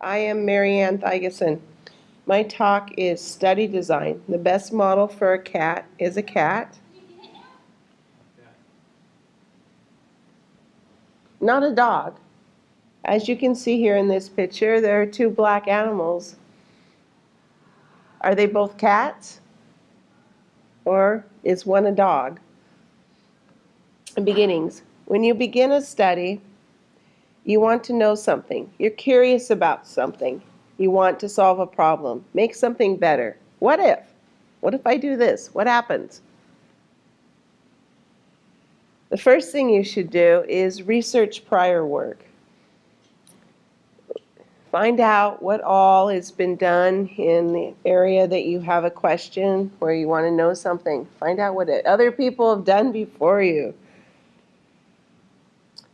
I am Marianne Thigeson. My talk is study design. The best model for a cat is a cat. Not a dog. As you can see here in this picture, there are two black animals. Are they both cats? Or is one a dog? Beginnings. When you begin a study, you want to know something. You're curious about something. You want to solve a problem. Make something better. What if? What if I do this? What happens? The first thing you should do is research prior work. Find out what all has been done in the area that you have a question where you want to know something. Find out what other people have done before you.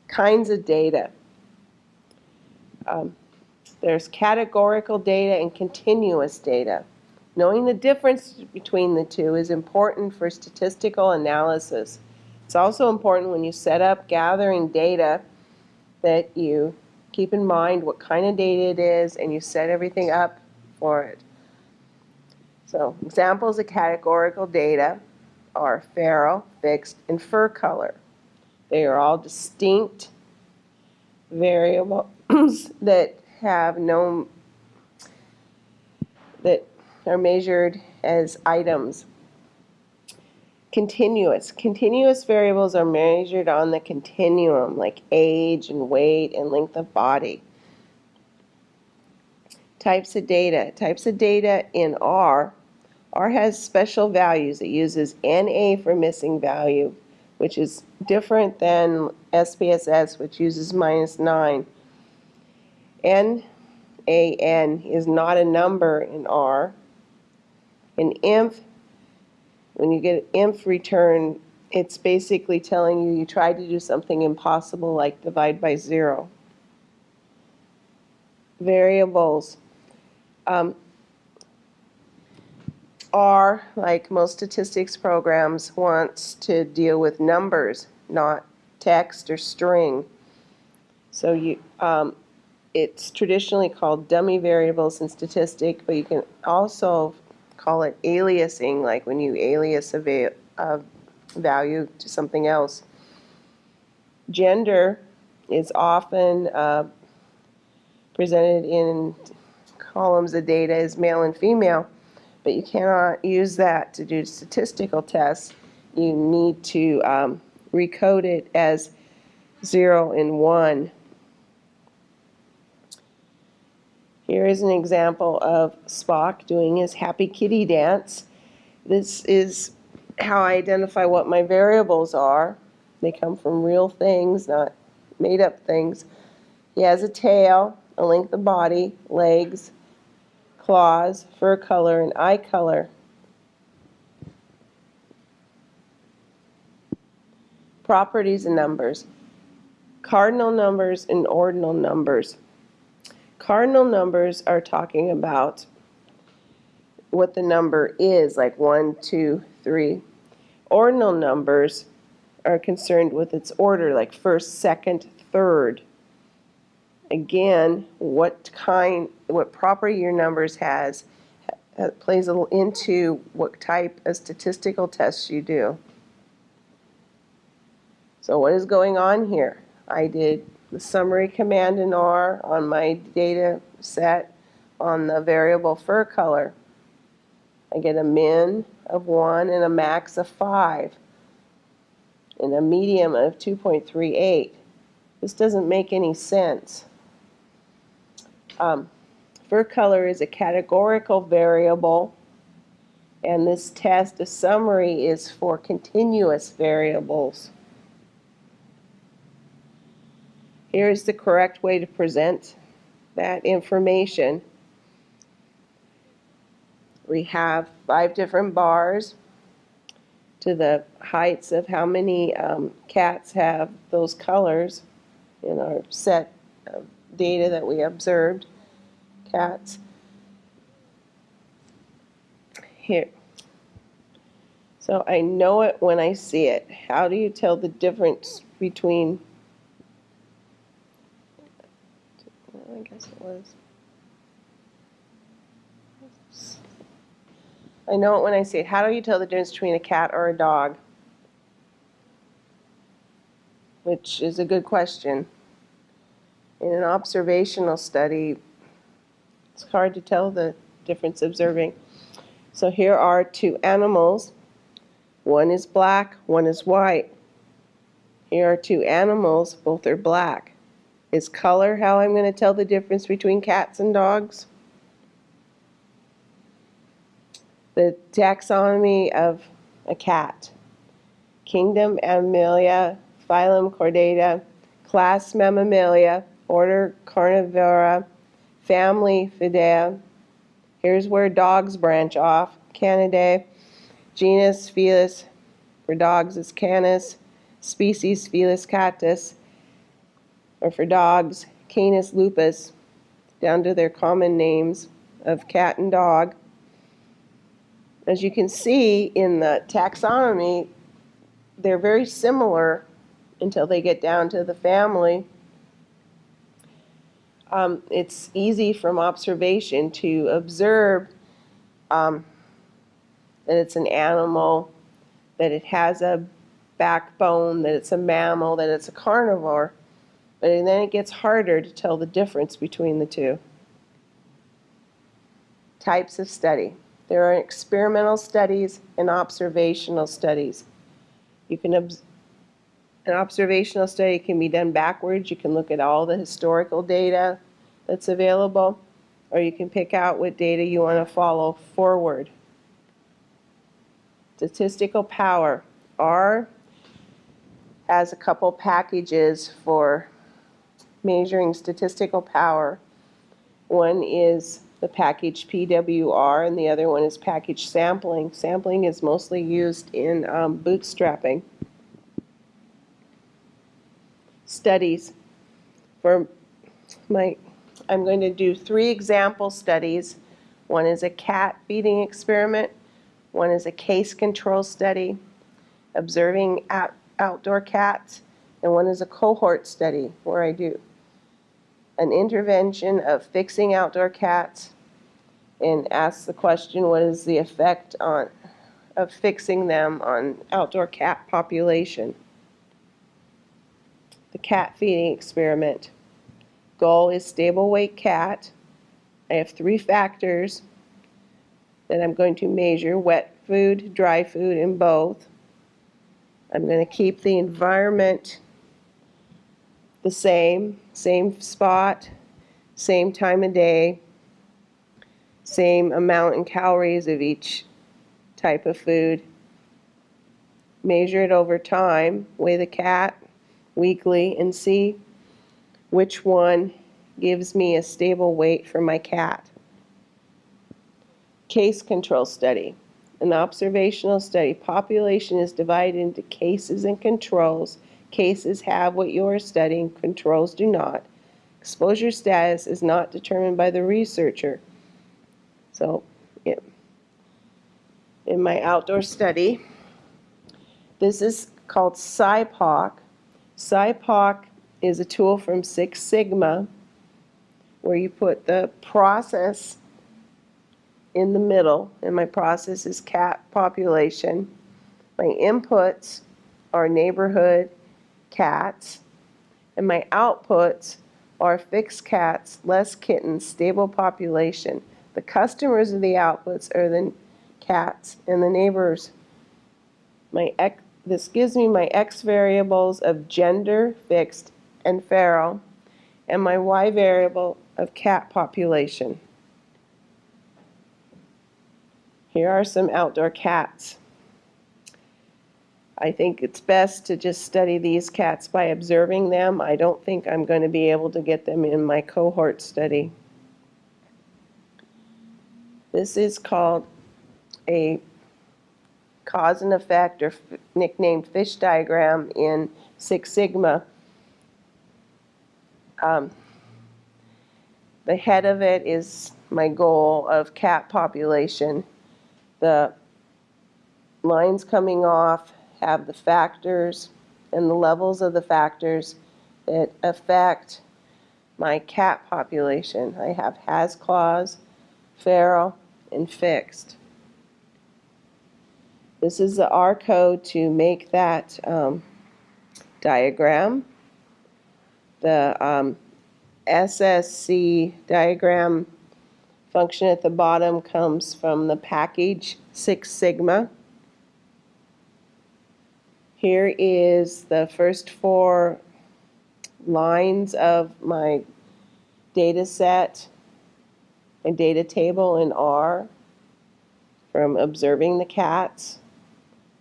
Kinds of data. Um, there's categorical data and continuous data. Knowing the difference between the two is important for statistical analysis. It's also important when you set up gathering data that you keep in mind what kind of data it is and you set everything up for it. So examples of categorical data are feral, fixed, and fur color. They are all distinct that have no, that are measured as items. Continuous. Continuous variables are measured on the continuum, like age and weight and length of body. Types of data. Types of data in R. R has special values. It uses NA for missing value, which is different than SPSS, which uses minus 9. NAN is not a number in R. An INF, when you get an INF return, it's basically telling you you tried to do something impossible like divide by zero. Variables. Um, R, like most statistics programs, wants to deal with numbers, not text or string. So you, um, it's traditionally called dummy variables in statistics, but you can also call it aliasing, like when you alias a, va a value to something else. Gender is often uh, presented in columns of data as male and female, but you cannot use that to do statistical tests. You need to um, recode it as 0 and 1 Here is an example of Spock doing his happy kitty dance. This is how I identify what my variables are. They come from real things, not made up things. He has a tail, a length of body, legs, claws, fur color, and eye color. Properties and numbers. Cardinal numbers and ordinal numbers. Cardinal numbers are talking about what the number is, like one, two, three. Ordinal numbers are concerned with its order, like first, second, third. Again, what kind, what property your numbers has plays a little into what type of statistical tests you do. So what is going on here? I did the summary command in R on my data set on the variable fur color. I get a min of 1 and a max of 5 and a median of 2.38. This doesn't make any sense. Um, fur color is a categorical variable and this test, a summary, is for continuous variables. Here is the correct way to present that information. We have five different bars to the heights of how many um, cats have those colors in our set of data that we observed, cats. Here. So I know it when I see it. How do you tell the difference between guess it was. I know it when I see it. How do you tell the difference between a cat or a dog? Which is a good question. In an observational study, it's hard to tell the difference observing. So here are two animals. One is black, one is white. Here are two animals, both are black. Is color how I'm going to tell the difference between cats and dogs? The taxonomy of a cat. Kingdom Animalia, phylum Chordata, class Mammalia, order Carnivora, family Felidae. Here's where dogs branch off. Canidae, genus Felis, for dogs is Canis, species Felis catus, or for dogs, Canis lupus, down to their common names of cat and dog. As you can see in the taxonomy, they're very similar until they get down to the family. Um, it's easy from observation to observe um, that it's an animal, that it has a backbone, that it's a mammal, that it's a carnivore. But then it gets harder to tell the difference between the two. Types of study. There are experimental studies and observational studies. You can an observational study can be done backwards. You can look at all the historical data that's available, or you can pick out what data you want to follow forward. Statistical power. R has a couple packages for measuring statistical power. One is the package PWR, and the other one is package sampling. Sampling is mostly used in um, bootstrapping studies. For my, I'm going to do three example studies. One is a cat feeding experiment. One is a case control study, observing out, outdoor cats. And one is a cohort study where I do an intervention of fixing outdoor cats and ask the question, what is the effect on, of fixing them on outdoor cat population? The cat feeding experiment. Goal is stable weight cat. I have three factors that I'm going to measure, wet food, dry food, and both. I'm going to keep the environment the same, same spot, same time of day, same amount in calories of each type of food. Measure it over time, weigh the cat weekly, and see which one gives me a stable weight for my cat. Case control study. An observational study. Population is divided into cases and controls. Cases have what you are studying, controls do not. Exposure status is not determined by the researcher. So, yeah. in my outdoor study, this is called SIPOC. SIPOC is a tool from Six Sigma where you put the process in the middle, and my process is cat population. My inputs are neighborhood cats, and my outputs are fixed cats, less kittens, stable population. The customers of the outputs are the cats, and the neighbors. My this gives me my x variables of gender, fixed, and feral, and my y variable of cat population. Here are some outdoor cats. I think it's best to just study these cats by observing them. I don't think I'm going to be able to get them in my cohort study. This is called a cause and effect or nicknamed fish diagram in Six Sigma. Um, the head of it is my goal of cat population. The lines coming off have the factors and the levels of the factors that affect my cat population. I have has claws, feral, and fixed. This is the R code to make that um, diagram. The um, SSC diagram function at the bottom comes from the package Six Sigma. Here is the first four lines of my data set, my data table in R from observing the cats.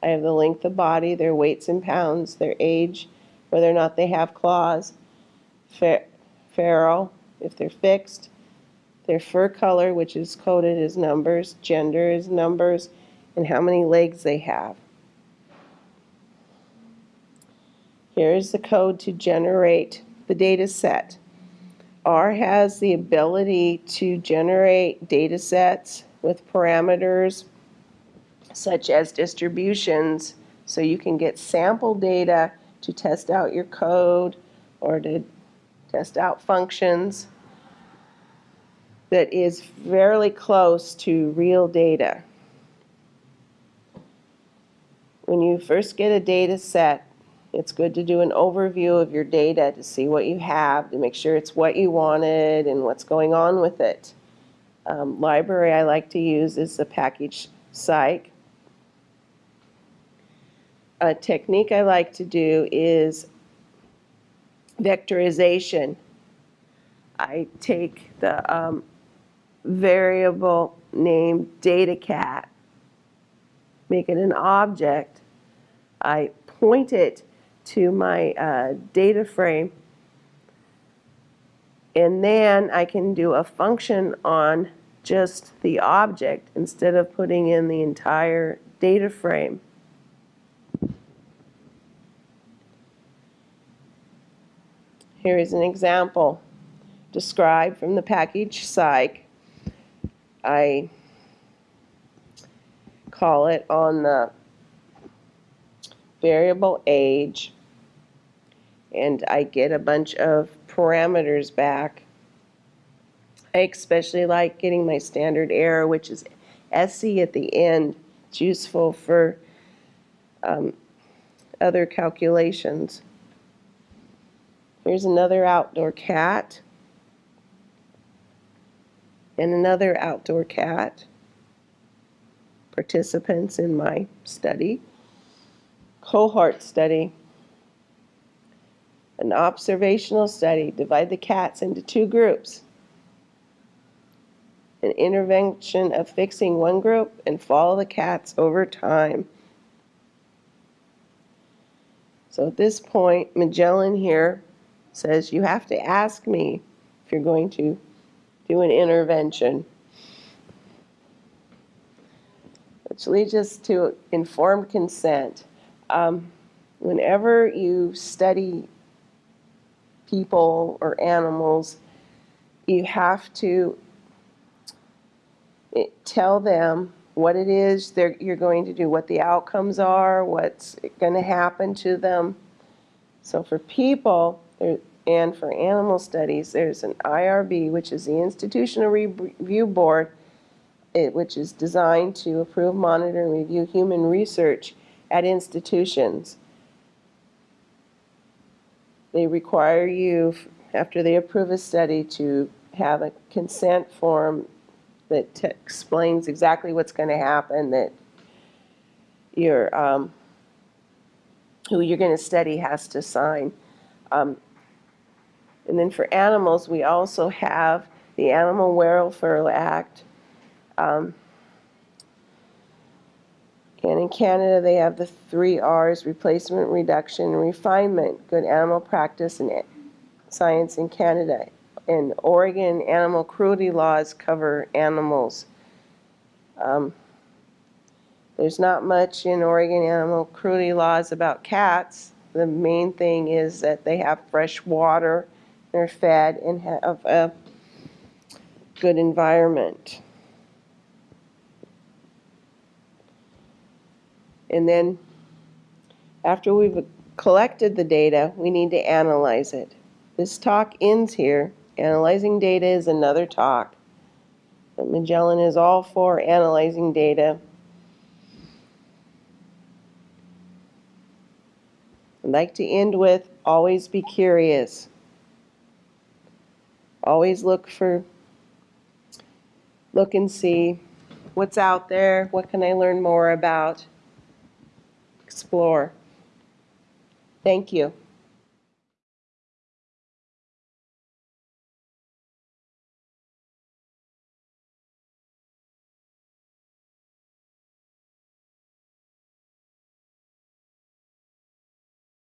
I have the length of body, their weights in pounds, their age, whether or not they have claws, fer- feral, if they're fixed, their fur color, which is coded as numbers, gender is numbers, and how many legs they have. Here is the code to generate the data set. R has the ability to generate data sets with parameters such as distributions, so you can get sample data to test out your code or to test out functions that is fairly close to real data. When you first get a data set, it's good to do an overview of your data to see what you have, to make sure it's what you wanted and what's going on with it. Um, library I like to use is the package psych. A technique I like to do is vectorization. I take the um, variable named data cat, make it an object. I point it to my uh, data frame, and then I can do a function on just the object instead of putting in the entire data frame. Here is an example described from the package psych. I call it on the variable age and I get a bunch of parameters back. I especially like getting my standard error, which is SC at the end. It's useful for um, other calculations. Here's another outdoor cat and another outdoor cat. Participants in my study. Cohort study. An observational study. Divide the cats into two groups. An intervention of fixing one group and follow the cats over time. So at this point, Magellan here says you have to ask me if you're going to do an intervention. Which leads us to informed consent. Um, whenever you study people or animals, you have to tell them what it is they're, you're going to do, what the outcomes are, what's going to happen to them. So for people there, and for animal studies, there's an IRB, which is the Institutional Review Board, it, which is designed to approve, monitor, and review human research at institutions. They require you, after they approve a study, to have a consent form that explains exactly what's going to happen, that your, um, who you're going to study has to sign. Um, and then for animals, we also have the Animal Welfare Act. Um, and in Canada, they have the three R's replacement, reduction, and refinement good animal practice and science in Canada. And Oregon animal cruelty laws cover animals. Um, there's not much in Oregon animal cruelty laws about cats. The main thing is that they have fresh water, they're fed, and have a good environment. And then after we've collected the data, we need to analyze it. This talk ends here. Analyzing data is another talk. But Magellan is all for analyzing data. I'd like to end with always be curious. Always look for, look and see what's out there, what can I learn more about? Explore. Thank you.